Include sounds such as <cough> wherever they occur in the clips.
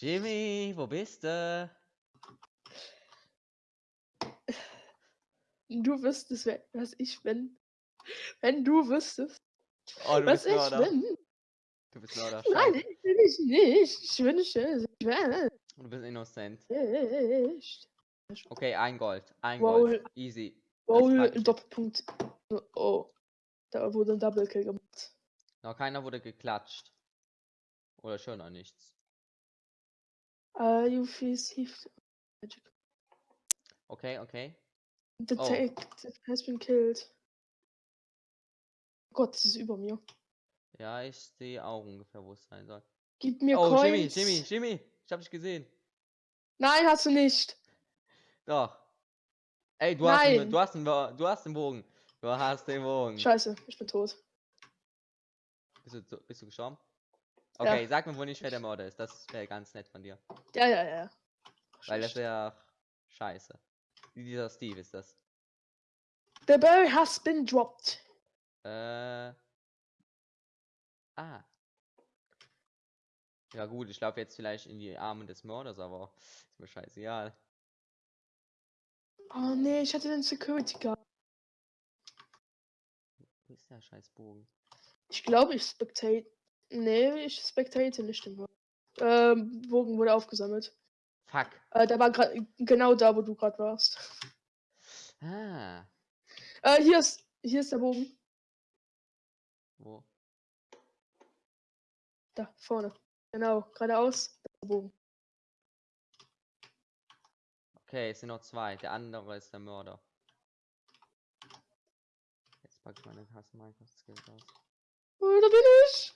Jimmy, wo bist du? Du wüsstest, was ich bin. Wenn du wüsstest, Oh, du was ich Mörder. bin. Du bist Mörder. Nein, ich bin ich nicht. Ich wünsche, ich wäre Du bist innocent. nicht. Okay, ein Gold. Ein Wow. Gold. Easy. Roll, ich. Doppelpunkt. Oh. Da wurde ein Double Kill gemacht. Noch keiner wurde geklatscht. Oder schon noch nichts. Uh, you received magic. Okay, okay. The Oh. detective has been killed. Gott, das ist über mir. Ja, ich sehe auch ungefähr, wo es sein soll. Gib mir oh, Jimmy, Coins. Jimmy, Jimmy. Ich hab dich gesehen. Nein, hast du nicht. Doch. Ey, du hast, einen, du, hast einen, du hast den Bogen. Du hast den Bogen. Scheiße, ich bin tot. Bist du, bist du gestorben? Okay, sag mir, wo nicht wer der Mörder ist. Das wäre ganz nett von dir. Ja, ja, ja. Weil das wäre scheiße. Dieser Steve ist das. The berry has been dropped. Äh. Ah. Ja gut, ich laufe jetzt vielleicht in die Arme des Mörders, aber ist mir scheißegal. Oh nee, ich hatte den Security Guard. Wo ist der scheiß Bogen? Ich glaube, ich spectate. Nee, ich spectate nicht den Bogen. Ähm, Bogen wurde aufgesammelt. Fuck. Äh, der war gerade genau da, wo du gerade warst. Ah. Äh, hier ist, hier ist der Bogen. Wo? Da, vorne. Genau, geradeaus. Der Bogen. Okay, es sind noch zwei. Der andere ist der Mörder. Jetzt packe ich meine Tasse Minecraft Skills aus. Oh, da bin ich.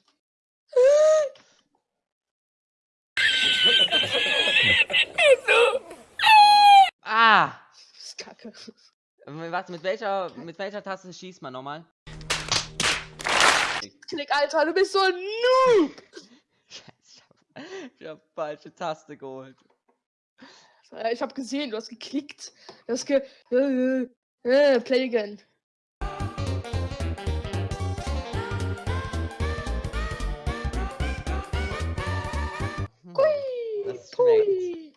Ah! Ähm, Warte, mit welcher, mit welcher Taste schießt man nochmal? Klick, Alter, du bist so ein Noob. <laughs> Scheiße, ich hab, ich hab falsche Taste geholt. Äh, Ich habe gesehen, du hast geklickt. Du hast ge... Äh, äh, play again. Hm, das schmeckt. pui.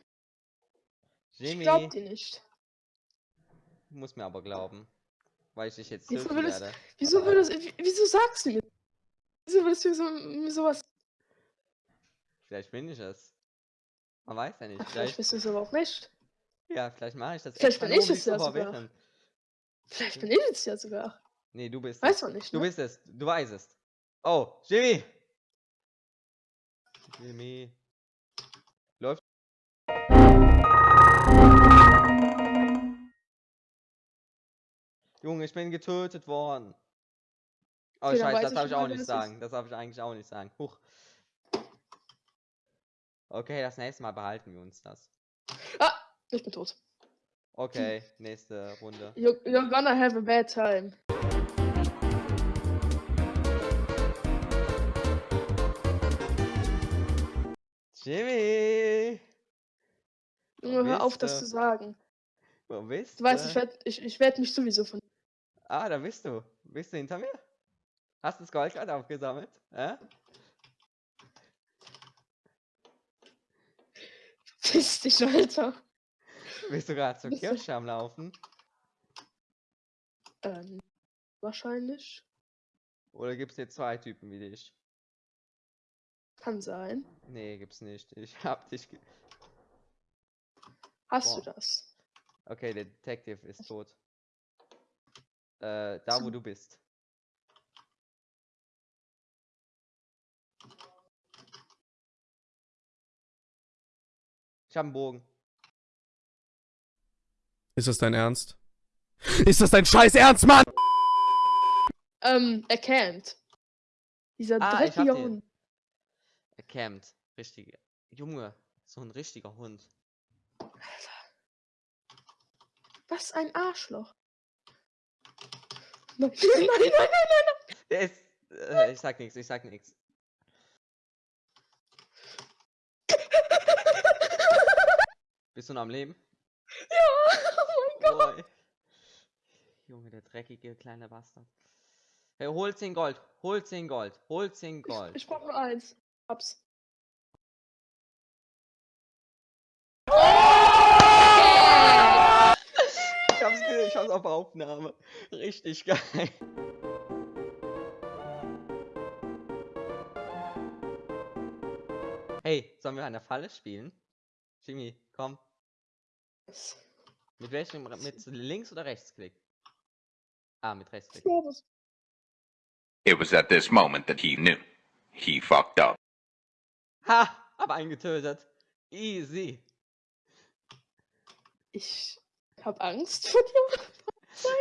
Ich Jimmy, glaub dir nicht. Muss mir aber glauben. Weil ich dich jetzt Wieso töten würdest- werde. Wieso würdest w- Wieso sagst du mir? Wieso würdest du mir so, mir sowas... Vielleicht bin ich es. Man weiß ja nicht. Ach, vielleicht Vielleicht, bist du es aber auch nicht. ja, vielleicht mache ich das Vielleicht bin ich es ja sogar. Vielleicht bin ich es ja sogar. Nee, du bist Weiß es. man nicht, Du ne? bist es. Du weißt es. Oh, Jimmy! Jimmy. Junge, ich bin getötet worden. Oh, Okay, scheiße, das darf ich auch nicht sagen. Das darf ich eigentlich auch nicht sagen. Huch. Okay, das nächste Mal behalten wir uns das. Ah, ich bin tot. Okay, nächste Runde. You're, you're gonna have a bad time. Jimmy! Junge, hör auf, das zu sagen. Du weißt, ich werde ich, ich werd mich sowieso von... Ah, da bist du. Bist du hinter mir? Hast du das Gold gerade aufgesammelt? Äh? Piss dich, Alter. Bist du gerade zur Bist du- Kirche am Laufen? Ähm, wahrscheinlich. Oder gibt's hier zwei Typen wie dich? Kann sein. Nee, gibt's nicht. Ich hab dich. Ge Hast du Boah. das? okay, der Detective ist tot. Äh, da wo du bist. Ich hab einen Bogen. Ist das dein Ernst? <laughs> Ist das dein scheiß Ernst, Mann? Ähm, er campt. Dieser Ah, dreckige den. Hund. Er campt. Richtige. Junge, so ein richtiger Hund. Was ein Arschloch. Nein, nein, nein, nein, nein. Der ist. Äh, ich sag nichts, ich sag nichts. Bist du noch am Leben? Ja, oh mein Gott. Boy. Junge, der dreckige kleine Bastard. Hey, hol 10 Gold, hol 10 Gold, hol 10 Gold. Ich brauch nur eins. Hab's. Ich hab's auf Aufnahme. Richtig geil. Hey, sollen wir eine Falle spielen? Jimmy, komm. Mit welchem? Mit links oder rechtsklick? Ah, mit rechtsklick. It was at this moment that he knew. He fucked up. Ha! Hab einen getötet. Easy. Ich hab Angst vor dir. <laughs>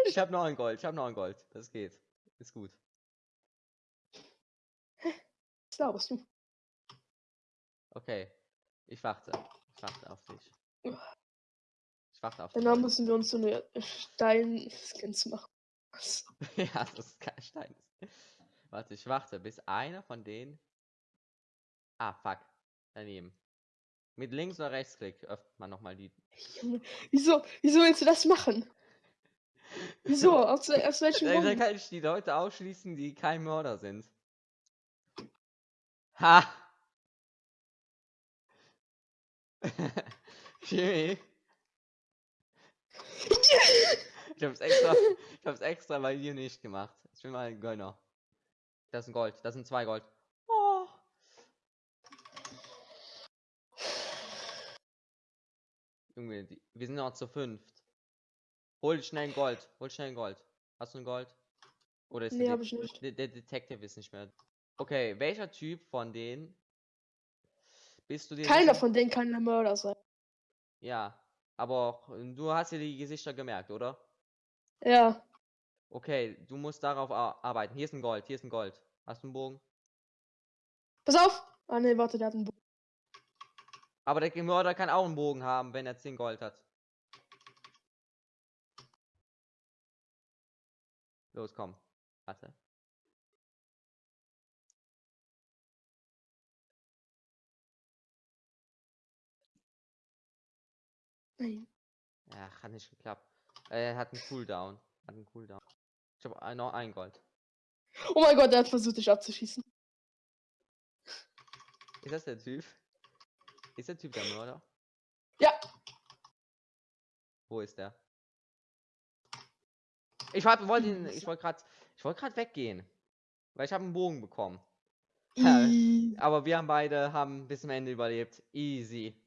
Ich hab noch ein Gold. Ich hab noch ein Gold. Das geht. Ist gut. Was laberst du? Okay. Ich warte. Ich warte auf dich. Ich warte auf dich. Danach müssen wir uns so eine Stein-Skins machen. <laughs> Ja, das ist kein Stein. Warte, ich warte, bis einer von denen. Ah, fuck. Daneben. Mit links oder rechtsklick öffnet man nochmal die. Wieso, wieso willst du das machen? Wieso? <laughs> Aus, aus welchem Grund? kann ich die Leute ausschließen, die kein Mörder sind. Ha! <laughs> Jimmy. Ich hab's extra, ich hab's extra bei dir nicht gemacht. Ich bin mal ein Gönner. Das ist ein Gold, das sind zwei Gold. Oh. Junge, die, wir sind noch zu fünft. Hol schnell ein Gold, hol schnell ein Gold. Hast du ein Gold? Oder ist Nee, der, De- ich nicht. Der, der Detective ist nicht mehr. Okay, welcher Typ von denen bist du dir Keiner von denen kann ein Mörder sein. Ja, aber du hast dir die Gesichter gemerkt, oder? Ja. Okay, du musst darauf ar- arbeiten. Hier ist ein Gold, hier ist ein Gold. Hast du einen Bogen? Pass auf! Ah ne, warte, der hat einen Bogen. Aber der Mörder kann auch einen Bogen haben, wenn er 10 Gold hat. Los, komm. Warte. Nein. Ja, hat nicht geklappt. Er hat einen Cooldown. Hat einen Cooldown. Ich habe noch ein Gold. Oh mein Gott, der hat versucht, dich abzuschießen. Ist das der Typ? Ist der Typ der Mörder? Ja. Wo ist der? Ich wollte ihn, ich wollte gerade, ich wollte gerade weggehen, weil ich habe einen Bogen bekommen. I- Aber wir haben beide haben bis zum Ende überlebt. Easy.